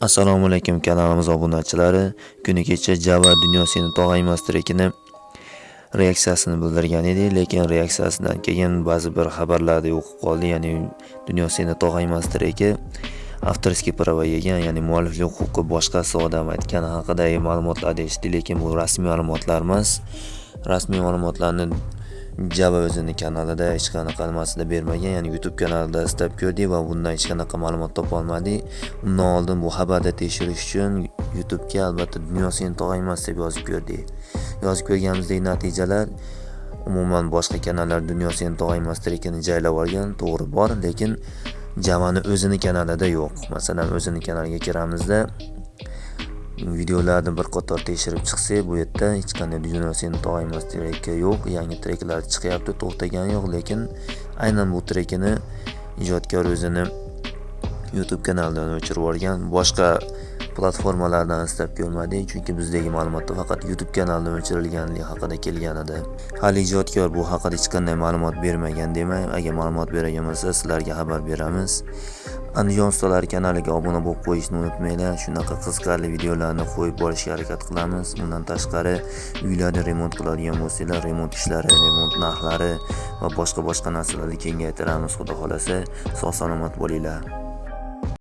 Assalomu alaykum kanalimiz obunachilari. Kuni kecha Java dunyo seni tog'aymas trekini reaksiyasini bildirgan edi, lekin reaksiyasidan keyin ba'zi bir xabarlarni o'qib qoldi, ya'ni dunyo seni tog'aymas treki avtorskiy prava yegan, ya'ni mualliflik huquqi boshqasi odam aytgani haqidagi ma'lumotlar edi, lekin bu rasmiy ma'lumotlar emas. Rasmiy ma'lumotlarni Java o'zini kanalida hech qanaqa nimasida bermagan, ya'ni YouTube kanalida istab ko'rdik va bundan hech qanaqa ma'lumot topolmadik. Undan oldin bu xabarni tekshirish uchun YouTube'ga albatta dunyo seni tog'aymas deb yozib ko'rdik. Yozib ko'rganimizdek natijalar umuman boshqa kanallar dunyo seni tog'aymas trekini jaylab olgan, to'g'ri bor, lekin Javani o'zini kanalida yo'q. Masalan, o'zini kanaliga kiramizda videolarni bir qator tekshirib chiqsak bu yerda hech qanday dunyo seni tog'aymas treki yo'q yangi treklar chiqyapti to'xtagani yo'q lekin aynan bu trekini ijodkor o'zini youtube kanalidan o'chirib yuborgan boshqa platformalardan istab ko'rmadik chunki bizdagi ma'lumotda faqat youtube kanalidan o'chirilganligi haqida kelgan edi hali ijodkor bu haqida hech qanday ma'lumot bermagan demak agar ma'lumot beradigan bo'lsa sizlarga xabar beramiz. Andijon ustalari kanaliga obuna bo'lib qo'yishni unutmanglar. Shunaqa qiziqarli videolarni qo'yib borishga harakat qilamiz. Undan tashqari uylarni remont qiladigan bo'lsanglar remont ishlari remont narxlari va boshqa boshqa narsalarni kengaytiramiz. Xudo xohlasa sog' salomat bo'linglar.